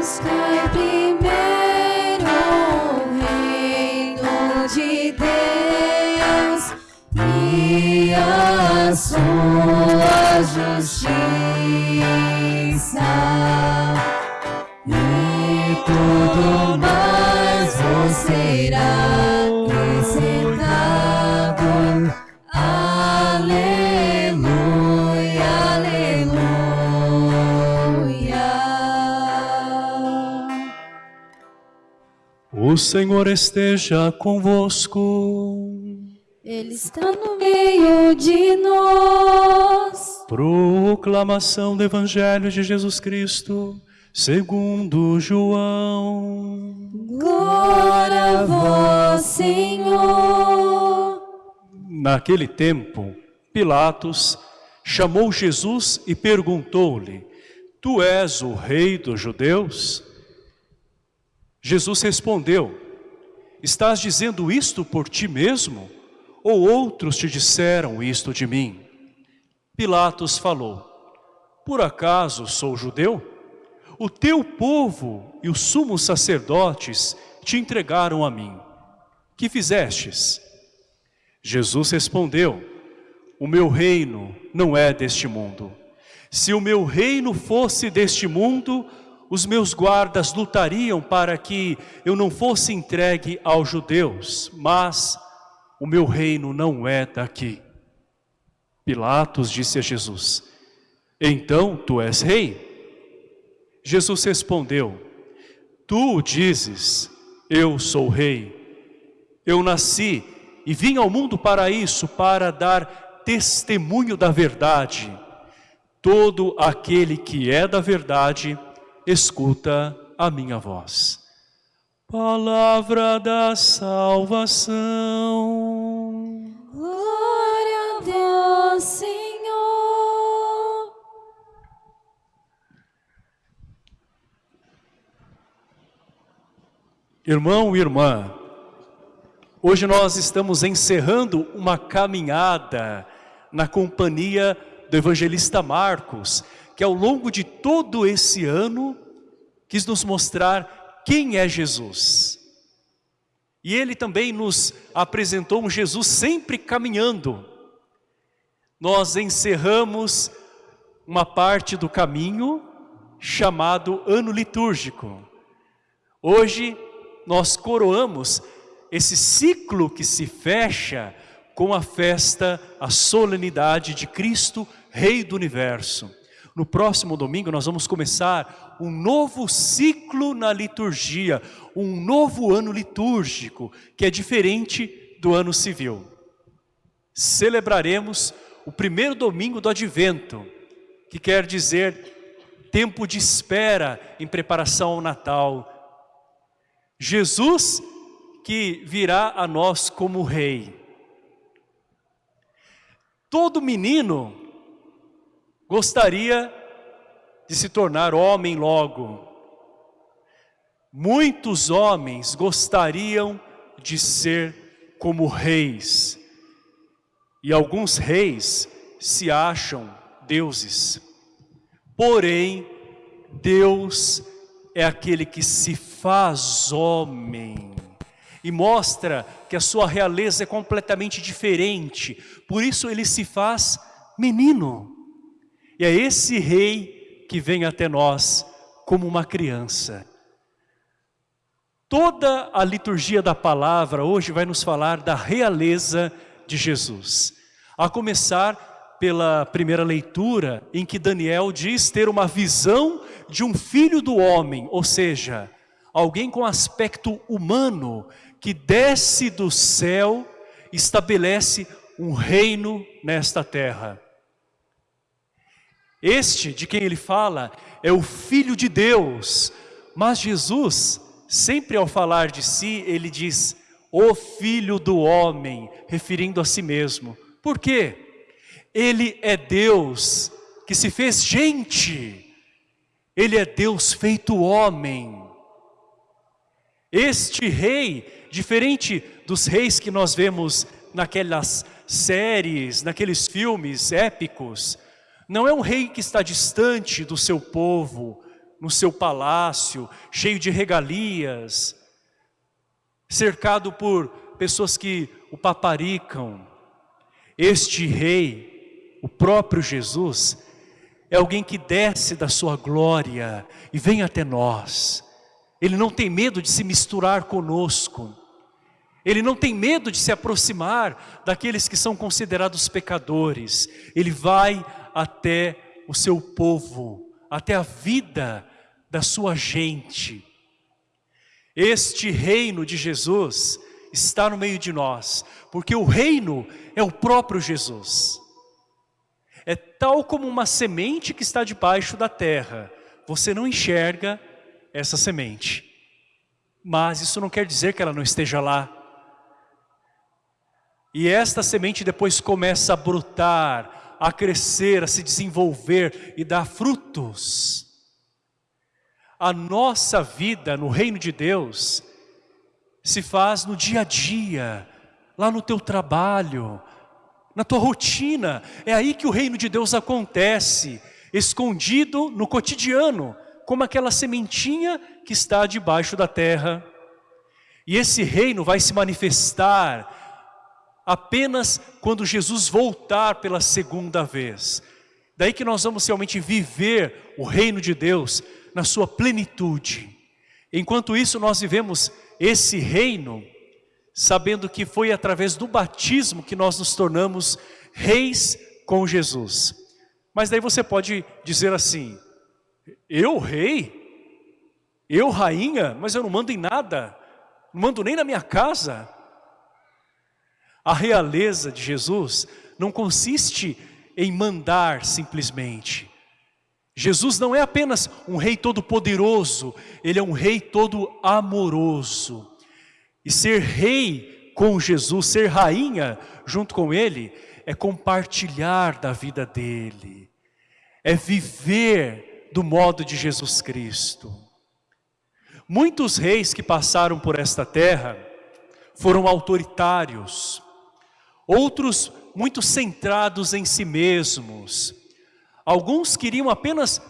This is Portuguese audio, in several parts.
Buscai primeiro o reino de Deus e a sua justiça, e tudo O Senhor esteja convosco. Ele está no meio de nós. Proclamação do Evangelho de Jesus Cristo, segundo João. Glória a vós, Senhor. Naquele tempo, Pilatos chamou Jesus e perguntou-lhe: Tu és o rei dos judeus? Jesus respondeu: Estás dizendo isto por ti mesmo? Ou outros te disseram isto de mim? Pilatos falou: Por acaso sou judeu? O teu povo e os sumos sacerdotes te entregaram a mim. Que fizestes? Jesus respondeu: O meu reino não é deste mundo. Se o meu reino fosse deste mundo, os meus guardas lutariam para que eu não fosse entregue aos judeus, mas o meu reino não é daqui. Pilatos disse a Jesus: Então tu és rei? Jesus respondeu: Tu dizes, eu sou rei. Eu nasci e vim ao mundo para isso, para dar testemunho da verdade. Todo aquele que é da verdade, escuta a minha voz. Palavra da salvação. Glória a Deus, Senhor. Irmão e irmã, hoje nós estamos encerrando uma caminhada na companhia do evangelista Marcos, que ao longo de todo esse ano quis nos mostrar quem é Jesus. E ele também nos apresentou um Jesus sempre caminhando. Nós encerramos uma parte do caminho chamado ano litúrgico. Hoje nós coroamos esse ciclo que se fecha com a festa, a solenidade de Cristo, Rei do Universo. No próximo domingo nós vamos começar um novo ciclo na liturgia, um novo ano litúrgico, que é diferente do ano civil. Celebraremos o primeiro domingo do advento, que quer dizer tempo de espera em preparação ao Natal. Jesus que virá a nós como rei. Todo menino gostaria de se tornar homem logo. Muitos homens gostariam de ser como reis. E alguns reis se acham deuses. Porém, Deus é aquele que se faz homem e mostra que a sua realeza é completamente diferente. Por isso ele se faz menino. E é esse rei que vem até nós como uma criança. Toda a liturgia da palavra hoje vai nos falar da realeza de Jesus. A começar pela primeira leitura, em que Daniel diz ter uma visão de um filho do homem, ou seja, alguém com aspecto humano, que desce do céu, estabelece um reino nesta terra. Este de quem ele fala é o Filho de Deus, mas Jesus, sempre ao falar de si, ele diz, o Filho do Homem, referindo a si mesmo. Por quê? Ele é Deus que se fez gente, Ele é Deus feito homem. Este rei, diferente dos reis que nós vemos naquelas séries, naqueles filmes épicos, não é um rei que está distante do seu povo, no seu palácio, cheio de regalias, cercado por pessoas que o paparicam. Este rei, o próprio Jesus, é alguém que desce da sua glória e vem até nós. Ele não tem medo de se misturar conosco. Ele não tem medo de se aproximar daqueles que são considerados pecadores. Ele vai até o seu povo, até a vida da sua gente. Este reino de Jesus está no meio de nós, porque o reino é o próprio Jesus. É tal como uma semente que está debaixo da terra. Você não enxerga essa semente. Mas isso não quer dizer que ela não esteja lá. E esta semente depois começa a brotar, a crescer, a se desenvolver e dar frutos. A nossa vida no reino de Deus se faz no dia a dia, lá no teu trabalho, na tua rotina. É aí que o reino de Deus acontece, escondido no cotidiano, como aquela sementinha que está debaixo da terra. E esse reino vai se manifestar apenas quando Jesus voltar pela segunda vez. Daí que nós vamos realmente viver o reino de Deus na sua plenitude. Enquanto isso nós vivemos esse reino, sabendo que foi através do batismo que nós nos tornamos reis com Jesus. Mas daí você pode dizer assim, eu rei? Eu rainha? Mas eu não mando em nada, não mando nem na minha casa. A realeza de Jesus não consiste em mandar simplesmente. Jesus não é apenas um rei todo poderoso, ele é um rei todo amoroso. E ser rei com Jesus, ser rainha junto com ele, é compartilhar da vida dele. É viver do modo de Jesus Cristo. Muitos reis que passaram por esta terra foram autoritários, outros muito centrados em si mesmos. Alguns queriam apenas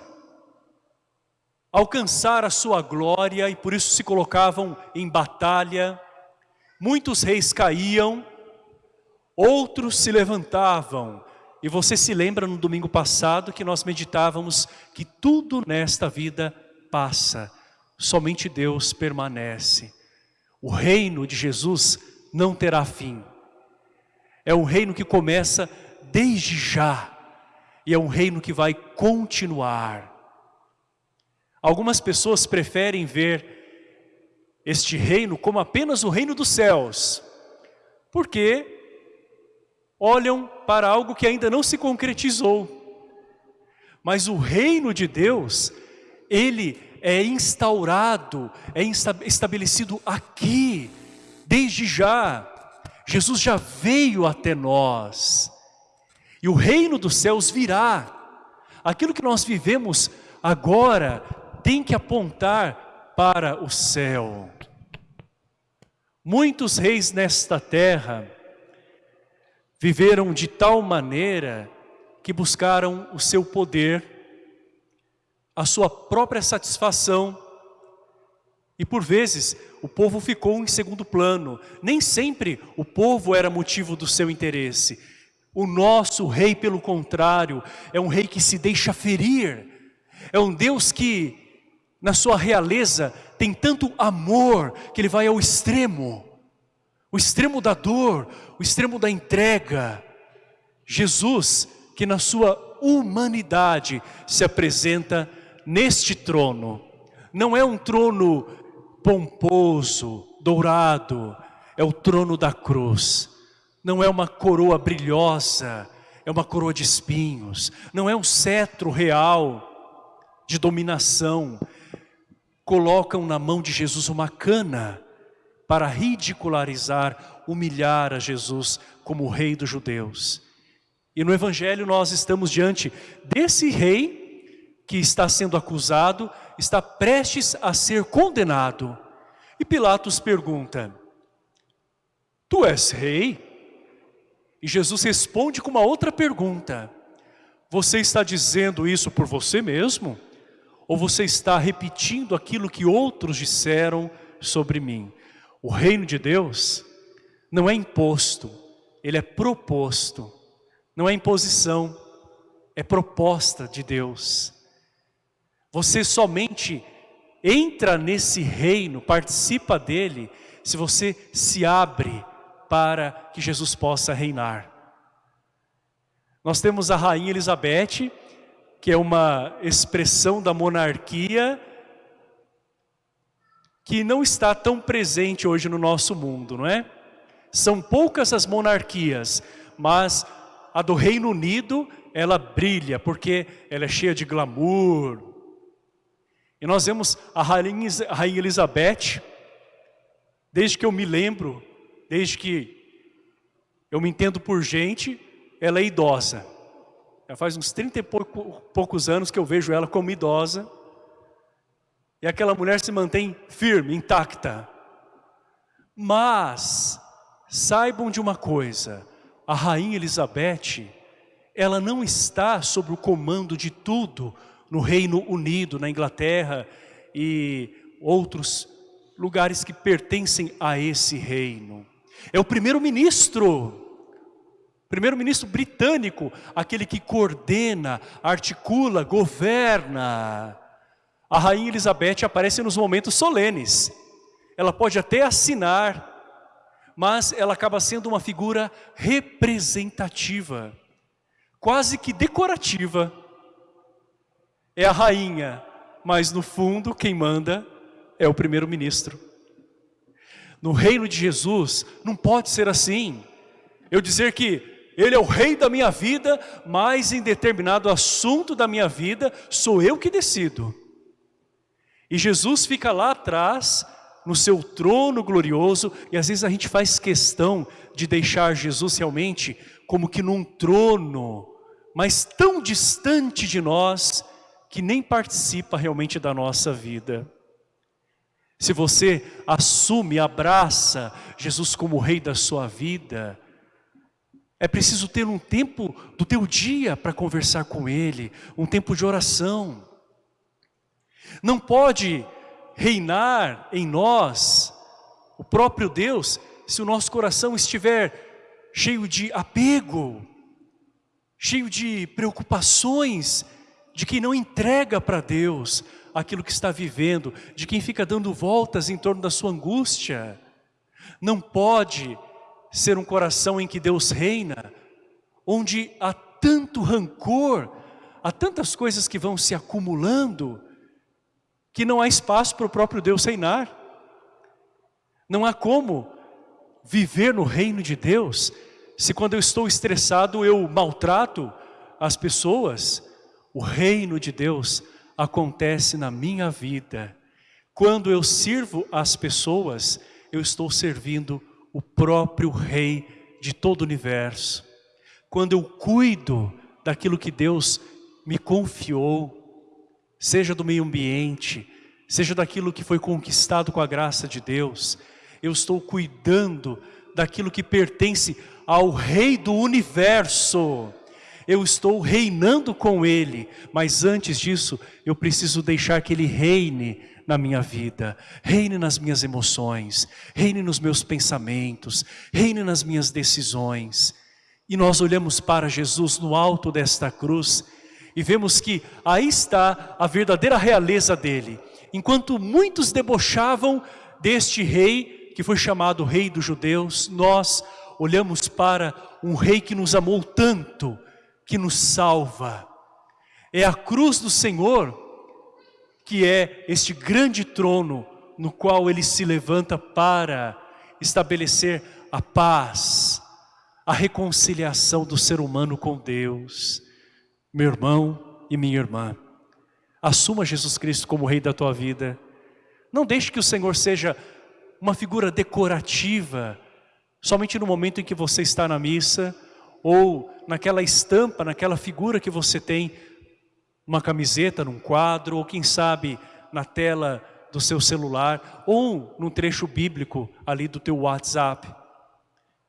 alcançar a sua glória e por isso se colocavam em batalha. Muitos reis caíam, outros se levantavam. E você se lembra no domingo passado que nós meditávamos que tudo nesta vida passa, somente Deus permanece. O reino de Jesus não terá fim. É um reino que começa desde já. E é um reino que vai continuar. Algumas pessoas preferem ver este reino como apenas o reino dos céus. Porque olham para algo que ainda não se concretizou. Mas o reino de Deus, ele é instaurado, é estabelecido aqui, desde já. Jesus já veio até nós. E o reino dos céus virá. Aquilo que nós vivemos agora tem que apontar para o céu. Muitos reis nesta terra viveram de tal maneira que buscaram o seu poder, a sua própria satisfação, e por vezes o povo ficou em segundo plano. Nem sempre o povo era motivo do seu interesse. O nosso rei, pelo contrário, é um rei que se deixa ferir. É um Deus que, na sua realeza, tem tanto amor que ele vai ao extremo. O extremo da dor, o extremo da entrega. Jesus, que na sua humanidade se apresenta neste trono. Não é um trono pomposo, dourado, é o trono da cruz. Não é uma coroa brilhosa, é uma coroa de espinhos. Não é um cetro real de dominação. Colocam na mão de Jesus uma cana para ridicularizar, humilhar a Jesus como o rei dos judeus. E no Evangelho nós estamos diante desse rei que está sendo acusado está prestes a ser condenado. E Pilatos pergunta, tu és rei? E Jesus responde com uma outra pergunta, você está dizendo isso por você mesmo? Ou você está repetindo aquilo que outros disseram sobre mim? O reino de Deus não é imposto, ele é proposto. Não é imposição, é proposta de Deus. Você somente entra nesse reino, participa dele, se você se abre para que Jesus possa reinar. Nós temos a rainha Elizabeth, que é uma expressão da monarquia que não está tão presente hoje no nosso mundo, não é? São poucas as monarquias, mas a do Reino Unido, ela brilha, porque ela é cheia de glamour. E nós vemos a Rainha, Elizabeth, desde que eu me lembro, desde que eu me entendo por gente, ela é idosa. Já faz uns 30 e poucos anos que eu vejo ela como idosa. E aquela mulher se mantém firme, intacta. Mas, saibam de uma coisa, a Rainha Elizabeth, ela não está sob o comando de tudo no Reino Unido, na Inglaterra e outros lugares que pertencem a esse reino. É o primeiro-ministro Primeiro-ministro britânico, aquele que coordena, articula, governa. A rainha Elizabeth aparece nos momentos solenes. Ela pode até assinar, mas ela acaba sendo uma figura representativa, quase que decorativa. É a rainha, mas no fundo quem manda é o primeiro-ministro. No reino de Jesus não pode ser assim. Eu dizer que ele é o rei da minha vida, mas em determinado assunto da minha vida, sou eu que decido. E Jesus fica lá atrás, no seu trono glorioso, e às vezes a gente faz questão de deixar Jesus realmente como que num trono, mas tão distante de nós, que nem participa realmente da nossa vida. Se você assume, abraça Jesus como rei da sua vida, é preciso ter um tempo do teu dia para conversar com Ele, um tempo de oração. Não pode reinar em nós o próprio Deus se o nosso coração estiver cheio de apego, cheio de preocupações, de quem não entrega para Deus aquilo que está vivendo, de quem fica dando voltas em torno da sua angústia. Não pode ser um coração em que Deus reina, onde há tanto rancor, há tantas coisas que vão se acumulando, que não há espaço para o próprio Deus reinar. Não há como viver no reino de Deus, se quando eu estou estressado eu maltrato as pessoas. O reino de Deus acontece na minha vida. Quando eu sirvo as pessoas, eu estou servindo o próprio Rei de todo o universo. Quando eu cuido daquilo que Deus me confiou, seja do meio ambiente, seja daquilo que foi conquistado com a graça de Deus, eu estou cuidando daquilo que pertence ao Rei do Universo. Eu estou reinando com Ele, mas antes disso, eu preciso deixar que Ele reine na minha vida, reine nas minhas emoções, reine nos meus pensamentos, reine nas minhas decisões. E nós olhamos para Jesus no alto desta cruz e vemos que aí está a verdadeira realeza dele. Enquanto muitos debochavam deste rei, que foi chamado rei dos judeus, nós olhamos para um rei que nos amou tanto, que nos salva. É a cruz do Senhor que é este grande trono no qual ele se levanta para estabelecer a paz, a reconciliação do ser humano com Deus. Meu irmão e minha irmã, assuma Jesus Cristo como Rei da tua vida. Não deixe que o Senhor seja uma figura decorativa, somente no momento em que você está na missa, ou naquela estampa, naquela figura que você tem uma camiseta num quadro, ou quem sabe na tela do seu celular, ou num trecho bíblico ali do teu WhatsApp.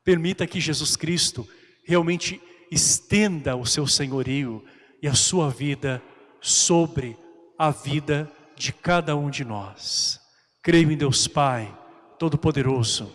Permita que Jesus Cristo realmente estenda o seu senhorio e a sua vida sobre a vida de cada um de nós. Creio em Deus Pai, Todo-Poderoso,